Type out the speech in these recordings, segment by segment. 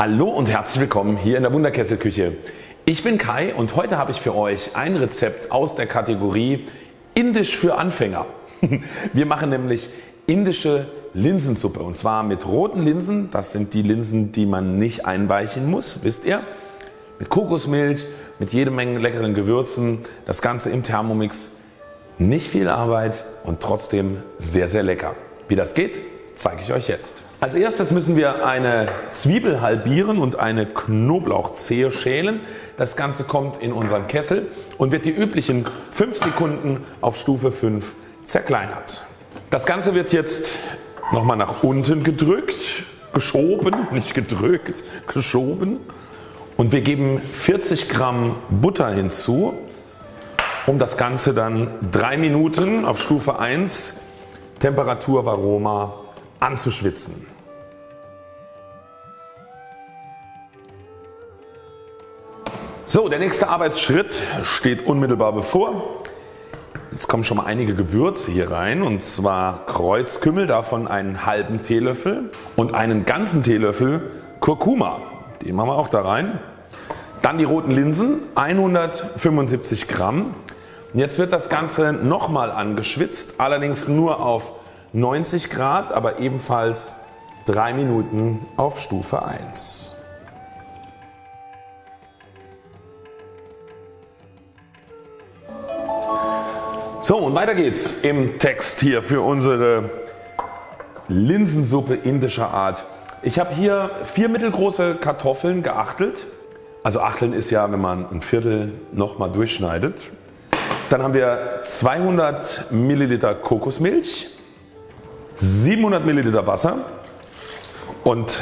Hallo und herzlich willkommen hier in der Wunderkesselküche. Ich bin Kai und heute habe ich für euch ein Rezept aus der Kategorie Indisch für Anfänger. Wir machen nämlich indische Linsensuppe und zwar mit roten Linsen, das sind die Linsen die man nicht einweichen muss, wisst ihr, mit Kokosmilch, mit jede Menge leckeren Gewürzen, das Ganze im Thermomix, nicht viel Arbeit und trotzdem sehr sehr lecker. Wie das geht zeige ich euch jetzt. Als erstes müssen wir eine Zwiebel halbieren und eine Knoblauchzehe schälen. Das Ganze kommt in unseren Kessel und wird die üblichen 5 Sekunden auf Stufe 5 zerkleinert. Das Ganze wird jetzt nochmal nach unten gedrückt, geschoben, nicht gedrückt, geschoben und wir geben 40 Gramm Butter hinzu, um das Ganze dann 3 Minuten auf Stufe 1 Temperatur Varoma anzuschwitzen. So der nächste Arbeitsschritt steht unmittelbar bevor. Jetzt kommen schon mal einige Gewürze hier rein und zwar Kreuzkümmel, davon einen halben Teelöffel und einen ganzen Teelöffel Kurkuma. Den machen wir auch da rein. Dann die roten Linsen 175 Gramm. Jetzt wird das Ganze nochmal angeschwitzt, allerdings nur auf 90 Grad, aber ebenfalls 3 Minuten auf Stufe 1. So und weiter geht's im Text hier für unsere Linsensuppe indischer Art. Ich habe hier vier mittelgroße Kartoffeln geachtelt. Also Achteln ist ja wenn man ein Viertel nochmal durchschneidet. Dann haben wir 200 Milliliter Kokosmilch, 700 Milliliter Wasser und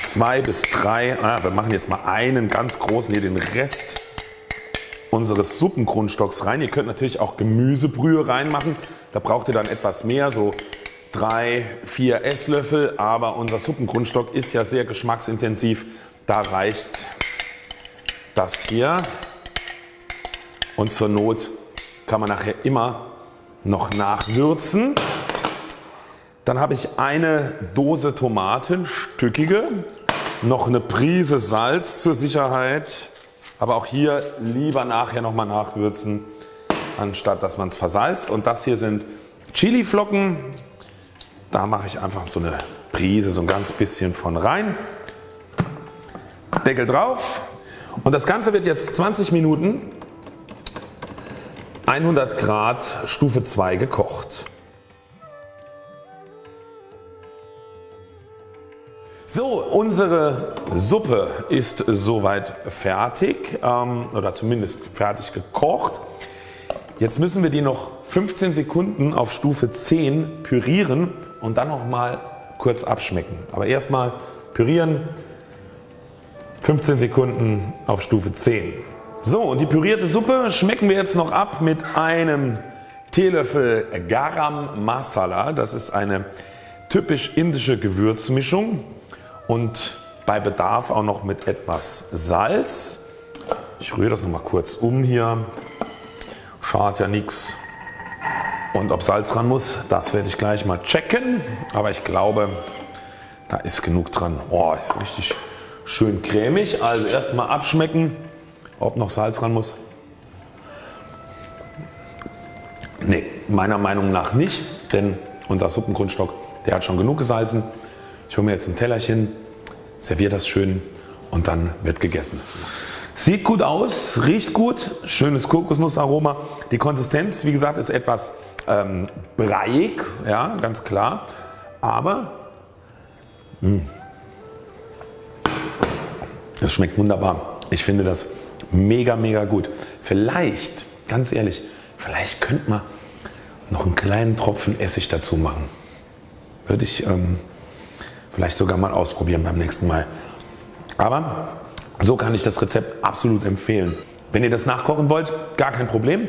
2 bis 3, ah, wir machen jetzt mal einen ganz großen hier den Rest unseres Suppengrundstocks rein. Ihr könnt natürlich auch Gemüsebrühe reinmachen. Da braucht ihr dann etwas mehr, so 3, 4 Esslöffel. Aber unser Suppengrundstock ist ja sehr geschmacksintensiv. Da reicht das hier. Und zur Not kann man nachher immer noch nachwürzen. Dann habe ich eine Dose Tomaten, stückige, noch eine Prise Salz zur Sicherheit aber auch hier lieber nachher nochmal nachwürzen anstatt dass man es versalzt und das hier sind Chili Flocken. Da mache ich einfach so eine Prise so ein ganz bisschen von rein. Deckel drauf und das Ganze wird jetzt 20 Minuten 100 Grad Stufe 2 gekocht. So unsere Suppe ist soweit fertig ähm, oder zumindest fertig gekocht. Jetzt müssen wir die noch 15 Sekunden auf Stufe 10 pürieren und dann noch mal kurz abschmecken. Aber erstmal pürieren 15 Sekunden auf Stufe 10. So und die pürierte Suppe schmecken wir jetzt noch ab mit einem Teelöffel Garam Masala. Das ist eine typisch indische Gewürzmischung und bei Bedarf auch noch mit etwas Salz. Ich rühre das noch mal kurz um hier. Schadet ja nichts. Und ob Salz dran muss, das werde ich gleich mal checken. Aber ich glaube, da ist genug dran. Oh, ist richtig schön cremig. Also erstmal abschmecken, ob noch Salz dran muss. Ne, meiner Meinung nach nicht, denn unser Suppengrundstock, der hat schon genug gesalzen. Ich hole mir jetzt ein Tellerchen, serviere das schön und dann wird gegessen. Sieht gut aus, riecht gut, schönes Kokosnussaroma. Die Konsistenz wie gesagt ist etwas ähm, breiig, ja, ganz klar, aber mh, hm, das schmeckt wunderbar. Ich finde das mega mega gut. Vielleicht, ganz ehrlich, vielleicht könnte man noch einen kleinen Tropfen Essig dazu machen. Würde ich ähm, vielleicht sogar mal ausprobieren beim nächsten Mal. Aber so kann ich das Rezept absolut empfehlen. Wenn ihr das nachkochen wollt, gar kein Problem.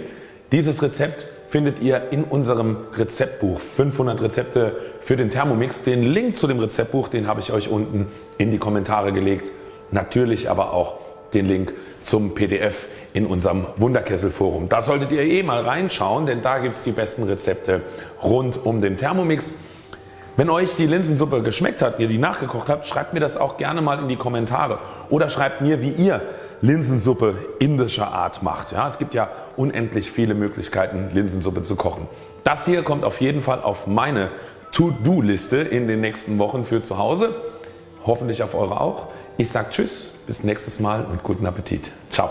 Dieses Rezept findet ihr in unserem Rezeptbuch 500 Rezepte für den Thermomix. Den Link zu dem Rezeptbuch den habe ich euch unten in die Kommentare gelegt. Natürlich aber auch den Link zum PDF in unserem Wunderkessel Forum. Da solltet ihr eh mal reinschauen, denn da gibt es die besten Rezepte rund um den Thermomix. Wenn euch die Linsensuppe geschmeckt hat, ihr die nachgekocht habt, schreibt mir das auch gerne mal in die Kommentare oder schreibt mir wie ihr Linsensuppe indischer Art macht. Ja, es gibt ja unendlich viele Möglichkeiten Linsensuppe zu kochen. Das hier kommt auf jeden Fall auf meine To-Do Liste in den nächsten Wochen für zu Hause. Hoffentlich auf eure auch. Ich sage Tschüss, bis nächstes Mal und guten Appetit. Ciao.